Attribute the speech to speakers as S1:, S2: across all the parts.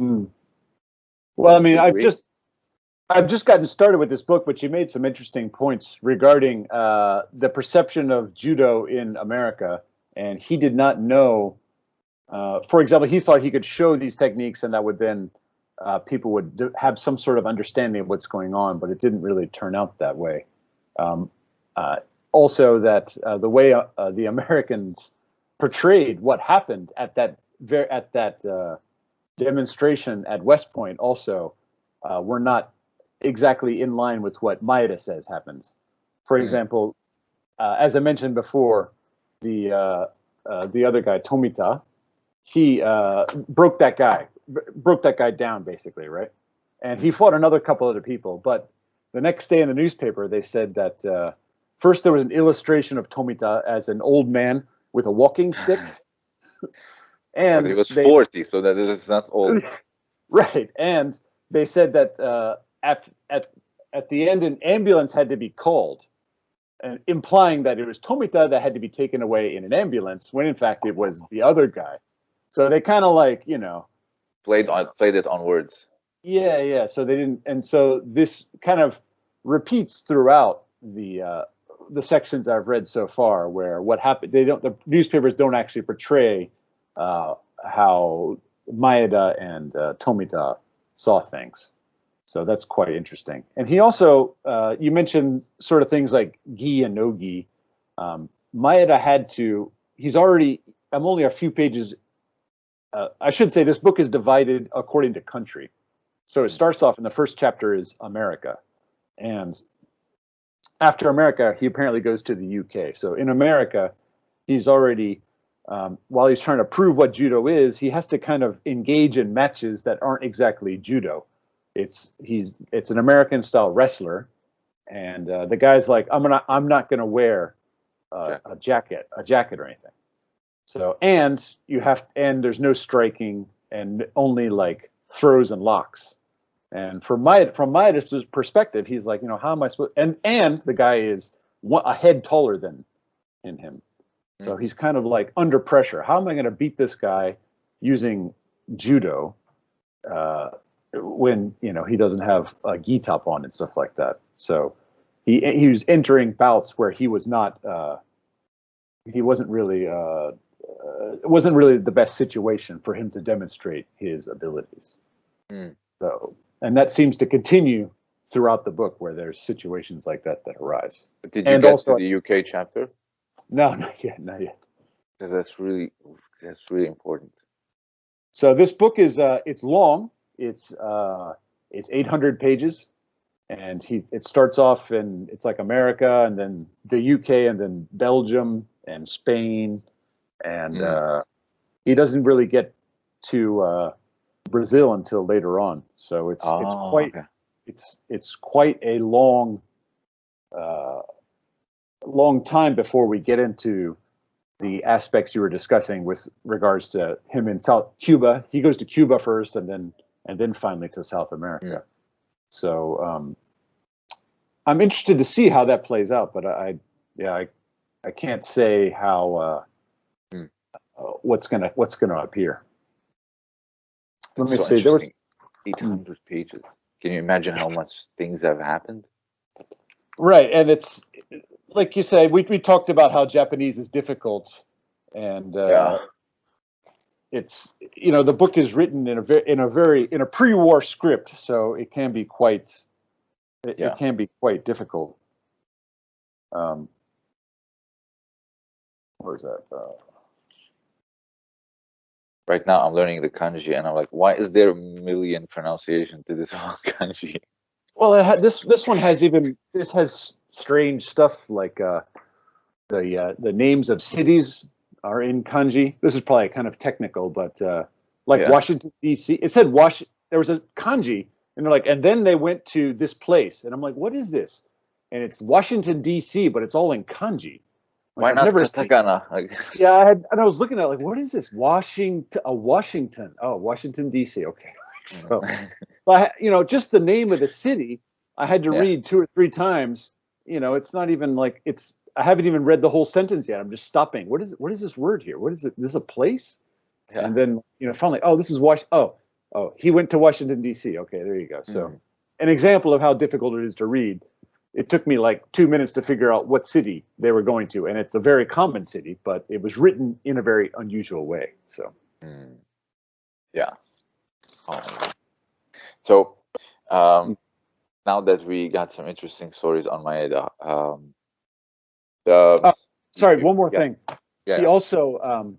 S1: Hmm. Well, I mean, I've just I've just gotten started with this book, but you made some interesting points regarding uh, the perception of judo in America, and he did not know. Uh, for example, he thought he could show these techniques, and that would then uh, people would have some sort of understanding of what's going on, but it didn't really turn out that way. Um, uh, also, that uh, the way uh, the Americans portrayed what happened at that very at that demonstration at West Point also were not exactly in line with what Maeda says happens. For mm. example, uh, as I mentioned before, the uh, uh, the other guy Tomita, he uh, broke that guy, broke that guy down basically, right? And he fought another couple other people. But the next day in the newspaper, they said that uh, first there was an illustration of Tomita as an old man with a walking stick.
S2: and he was they, 40, so that is not old.
S1: Right, and they said that uh, at at at the end, an ambulance had to be called, uh, implying that it was Tomita that had to be taken away in an ambulance, when in fact it was the other guy. So they kind of like you know
S2: played on played it on words.
S1: Yeah, yeah. So they didn't, and so this kind of repeats throughout the uh, the sections I've read so far, where what happened. They don't. The newspapers don't actually portray uh, how Maeda and uh, Tomita saw things. So that's quite interesting. And he also, uh, you mentioned sort of things like gi and no gi. Um, Maeda had to, he's already, I'm only a few pages, uh, I should say this book is divided according to country. So it starts off in the first chapter is America. And after America, he apparently goes to the UK. So in America, he's already, um, while he's trying to prove what judo is, he has to kind of engage in matches that aren't exactly judo it's he's it's an American style wrestler, and uh, the guy's like, I'm gonna I'm not gonna wear uh, a jacket a jacket or anything. So and you have and there's no striking and only like throws and locks. And from my from my perspective, he's like, you know, how am I supposed? And and the guy is one, a head taller than in him, so mm. he's kind of like under pressure. How am I going to beat this guy using judo? Uh, when you know he doesn't have a gi top on and stuff like that. So he he was entering bouts where he was not uh, he wasn't really uh, uh, it wasn't really the best situation for him to demonstrate his abilities. Mm. So and that seems to continue throughout the book where there's situations like that that arise.
S2: But did you and get also, to the UK chapter?
S1: No, not yet, not yet.
S2: Because that's really that's really important.
S1: So this book is uh, it's long it's uh, it's 800 pages, and he it starts off and it's like America, and then the UK, and then Belgium and Spain, and mm. uh, he doesn't really get to uh, Brazil until later on. So it's oh, it's quite okay. it's it's quite a long uh, long time before we get into the aspects you were discussing with regards to him in South Cuba. He goes to Cuba first, and then and then finally to South America. Yeah. So um, I'm interested to see how that plays out, but I, yeah, I, I can't say how uh, hmm. uh, what's gonna what's gonna appear.
S2: Let me so see. There were 800 pages. Can you imagine how much things have happened?
S1: Right, and it's like you say, We we talked about how Japanese is difficult, and uh, yeah it's you know the book is written in a very in a very in a pre-war script, so it can be quite it, yeah. it can be quite difficult. Um, where is that? Uh,
S2: right now, I'm learning the kanji, and I'm like, why is there a million pronunciation to this one kanji?
S1: Well, ha- this this one has even this has strange stuff like uh, the uh, the names of cities are in kanji. This is probably kind of technical, but uh, like yeah. Washington D.C. It said Wash. There was a kanji, and they're like, and then they went to this place, and I'm like, what is this? And it's Washington D.C., but it's all in kanji.
S2: Like, Why I've not katakana?
S1: Yeah, I had, and I was looking at it, like, what is this? Washington, a Washington. Oh, Washington D.C. Okay, so, but you know, just the name of the city, I had to yeah. read two or three times. You know, it's not even like it's I haven't even read the whole sentence yet. I'm just stopping. What is what is this word here? What is it? This is a place? Yeah. And then you know finally, oh, this is Wash. Oh, oh, he went to Washington D.C. Okay, there you go. So,
S2: Mhm.
S1: an example of how difficult it is to read. It took me like two minutes to figure out what city they were going to, and it's a very common city, but it was written in a very unusual way. So,
S2: Mm. Yeah. Um, so um, now that we got some interesting stories on Maeda, um, the
S1: Oh, sorry, one more
S2: yeah,
S1: thing.
S2: Yeah.
S1: He also, um,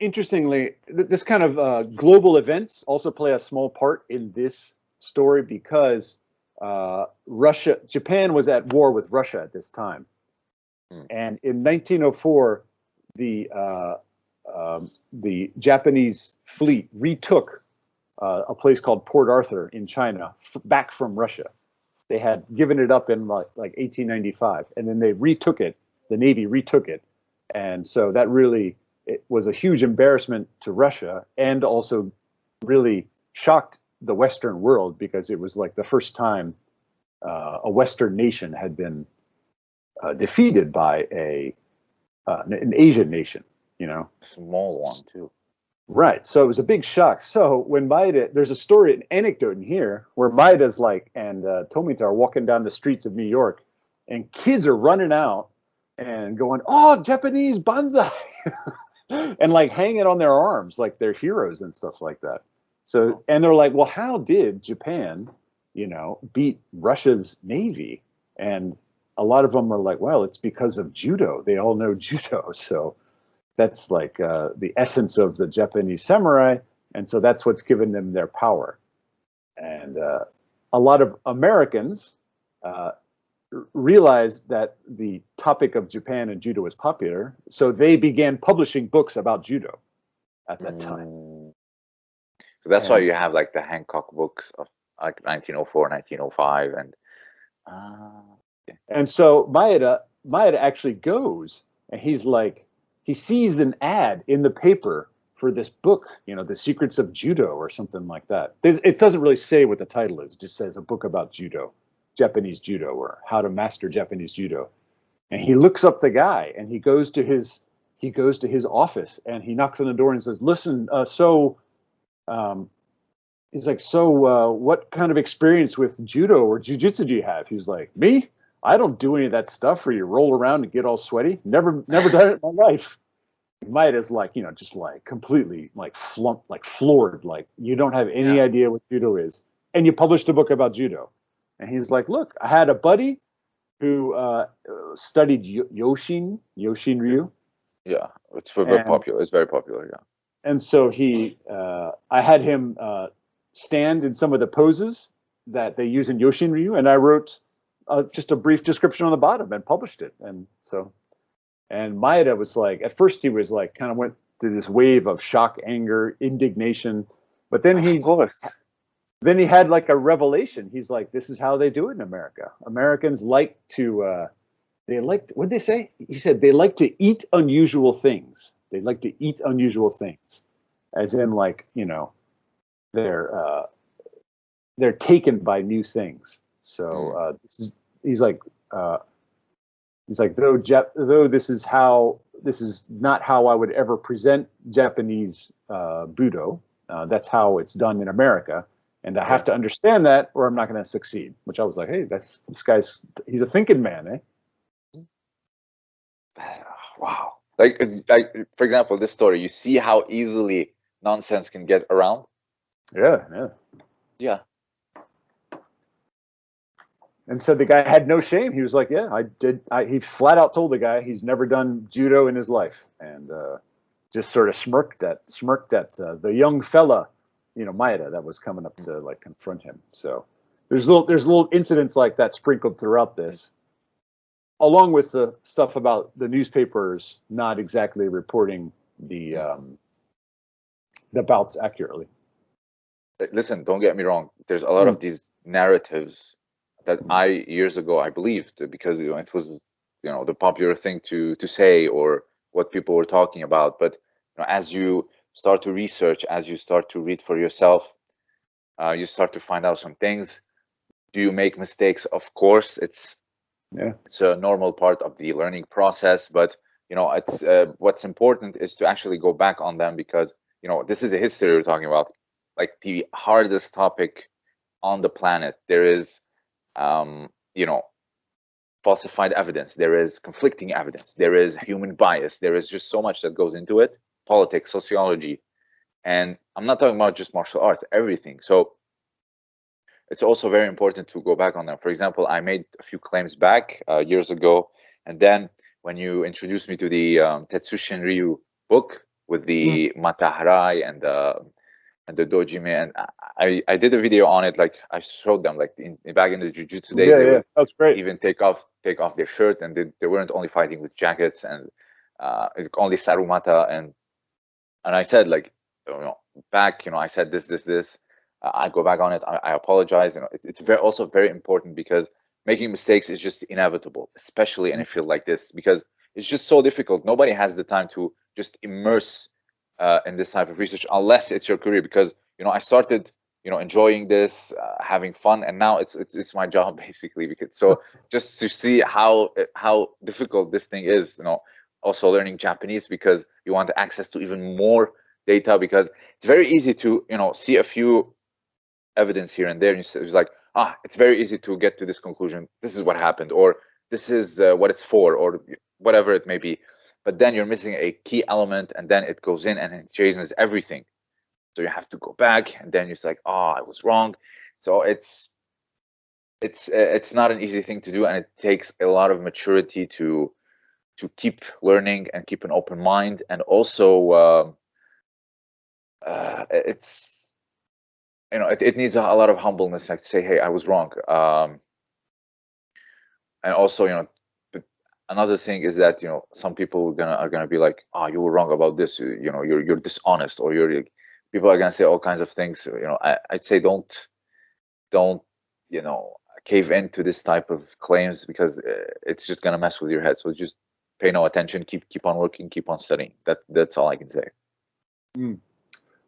S1: interestingly, th- this kind of uh, global events also play a small part in this story because uh, Russia, Japan was at war with Russia at this time,
S2: Hmm.
S1: and in 1904, the uh, um, the Japanese fleet retook uh, a place called Port Arthur in China back from Russia. They had given it up in like, like 1895, and then they retook it. The Navy retook it, and so that really it was a huge embarrassment to Russia, and also really shocked the Western world because it was like the first time uh, a Western nation had been uh, defeated by a uh, an Asian nation. You know,
S2: small one too.
S1: Right. So it was a big shock. So when Maeda, there's a story, an anecdote in here where Maeda's like, and uh, Tomita are walking down the streets of New York, and kids are running out and going, "Oh, Japanese banzai," and like hanging on their arms like they're heroes and stuff like that. So, and they're like, "Well, how did Japan, you know, beat Russia's navy?" And a lot of them are like, "Well, it's because of judo. They all know judo." So that's like uh, the essence of the Japanese samurai, and so that's what's given them their power. And uh, a lot of Americans uh, realized that the topic of Japan and judo was popular, so they began publishing books about judo at that time.
S2: Mm. So that's why you have like the Hancock books of like 1904, 1905, and ah,
S1: And so Maeda Maeda actually goes and he's like he sees an ad in the paper for this book, you know, The Secrets of Judo or something like that. It, doesn't really say what the title is. It just says a book about judo, Japanese judo or how to master Japanese judo. And he looks up the guy and he goes to his he goes to his office and he knocks on the door and says, "Listen, uh, so um, he's like, so uh, what kind of experience with judo or jujitsu do you have?" He's like, "Me? I don't do any of that stuff where you roll around and get all sweaty. Never, never done it in my life." Might is like, you know, just like completely like flump, like floored, like you don't have any
S2: Yeah.
S1: idea what judo is, and you published a book about judo. And he's like, "Look, I had a buddy who uh, studied Yo- Yoshin, Yoshin Ryu,
S2: yeah, it's very
S1: And-
S2: popular. It's very popular. Yeah.
S1: and so he uh, i had him uh, stand in some of the poses that they use in yoshin ryu and i wrote uh, just a brief description on the bottom and published it. And so and maeda was like at first he was like kind of went through this wave of shock anger indignation but then he
S2: of course.
S1: then he had like a revelation. He's like this is how they do it in america. Americans like to uh they like what did they say? He said they like to eat unusual things. They like to eat unusual things as in like you know they're uh they're taken by new things so uh this is he's like uh he's like though Jap- though this is how this is not how i would ever present japanese uh budo uh, that's how it's done in america and I have to understand that, or I'm not going to succeed. Which I was like, hey, that's this guy's he's a thinking man, eh?
S2: Wow. Like, like for example, this story. You see how easily nonsense can get around.
S1: Yeah, yeah.
S2: Yeah.
S1: And said the guy had no shame. He was like, yeah, I did. I, he flat out told the guy he's never done judo in his life, and uh, just sort of smirked at smirked at uh, the young fella, you know, Maeda, that was coming up to like confront him. So there's little there's little incidents like that sprinkled throughout this, along with the stuff about the newspapers not exactly reporting the um, the bouts accurately.
S2: Listen, don't get me wrong. There's a lot of these narratives that I years ago I believed because you know, it was you know the popular thing to to say or what people were talking about. But you know, as you start to research, as you start to read for yourself, uh, you start to find out some things. Do you make mistakes? Of course, it's
S1: Yeah.
S2: it's a normal part of the learning process. But you know, it's uh, what's important is to actually go back on them because you know, this is a history we're talking about, like the hardest topic on the planet. There is, um, you know, falsified evidence. There is conflicting evidence. There is human bias. There is just so much that goes into it. Politics, sociology, and I'm not talking about just martial arts. Everything. So it's also very important to go back on that. For example, I made a few claims back uh, years ago, and then when you introduced me to the um, Tetsushin Ryu book with the mm. Mata-Hari and the and the Dojime, and I I did a video on it. Like I showed them, like in, back in the jujutsu days,
S1: yeah, yeah, that's great.
S2: Even take off take off their shirt, and they, they weren't only fighting with jackets and uh, only sarumata, and and I said like, you know, back, you know, I said this, this, this. I go back on it. I, I apologize. You know, it, it's very also very important because making mistakes is just inevitable, especially in a field like this, because it's just so difficult. Nobody has the time to just immerse uh, in this type of research unless it's your career. Because you know, I started, you know, enjoying this, uh, having fun, and now it's, it's it's my job basically. Because so just to see how how difficult this thing is, you know, also learning Japanese because you want access to even more data because it's very easy to you know see a few evidence here and there and it's like ah it's very easy to get to this conclusion this is what happened or this is uh, what it's for or whatever it may be but then you're missing a key element and then it goes in and it changes everything. So you have to go back and then you're like oh i was wrong. So it's it's uh, it's not an easy thing to do and it takes a lot of maturity to to keep learning and keep an open mind. And also uh, uh, it's you know it, it needs a, a, lot of humbleness like to say hey i was wrong. Um, and also you know another thing is that you know some people are gonna are gonna be like oh you were wrong about this you know you're you're dishonest or you're people are gonna say all kinds of things you know. I, i'd say don't don't you know cave into this type of claims because uh, it's just gonna mess with your head. So just pay no attention keep keep on working keep on studying. That that's all i can say.
S1: Mm.